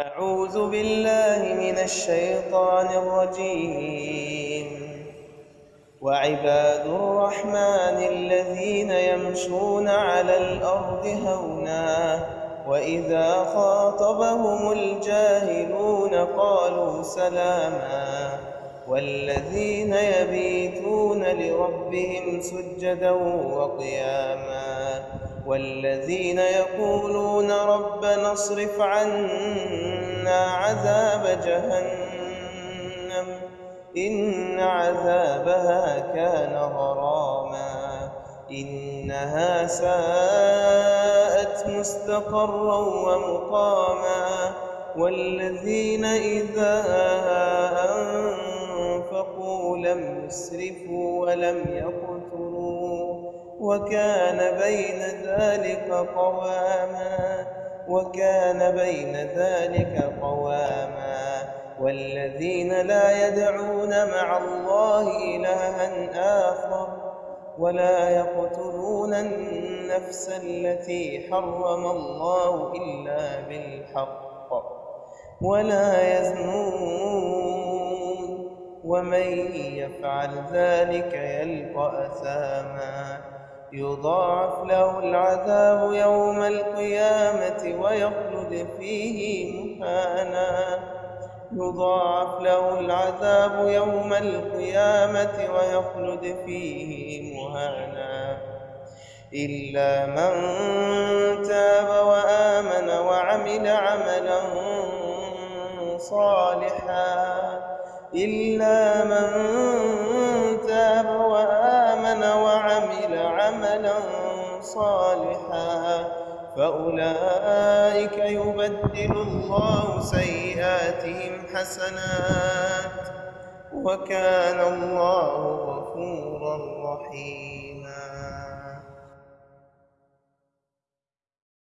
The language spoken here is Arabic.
أعوذ بالله من الشيطان الرجيم. وعباد الرحمن الذين يمشون على الأرض هونا وإذا خاطبهم الجاهلون قالوا سلاما. والذين يبيتون لربهم سجدا وقياما. والذين يقولون ربنا اصرف عنا عذاب جهنم إن عذابها كان غراما إنها ساءت مستقرا ومقاما والذين إذا أنفقوا لم يسرفوا ولم يقتروا وكان بين ذلك قواما وكان بين ذلك قواما. والذين لا يدعون مع الله إلها آخر ولا يقتلون النفس التي حرم الله إلا بالحق ولا يزنون. ومن يفعل ذلك يلقى أثاما. يضاعف له العذاب يوم القيامة ويخلد فيه مهانا. يضاعف له العذاب يوم القيامة ويخلد فيه مهانا. إلا من تاب وآمن وعمل عملا صالحا. إلا من صالحا فأولئك يبدل الله سيئاتهم حسنات وكان الله غفورا رحيما.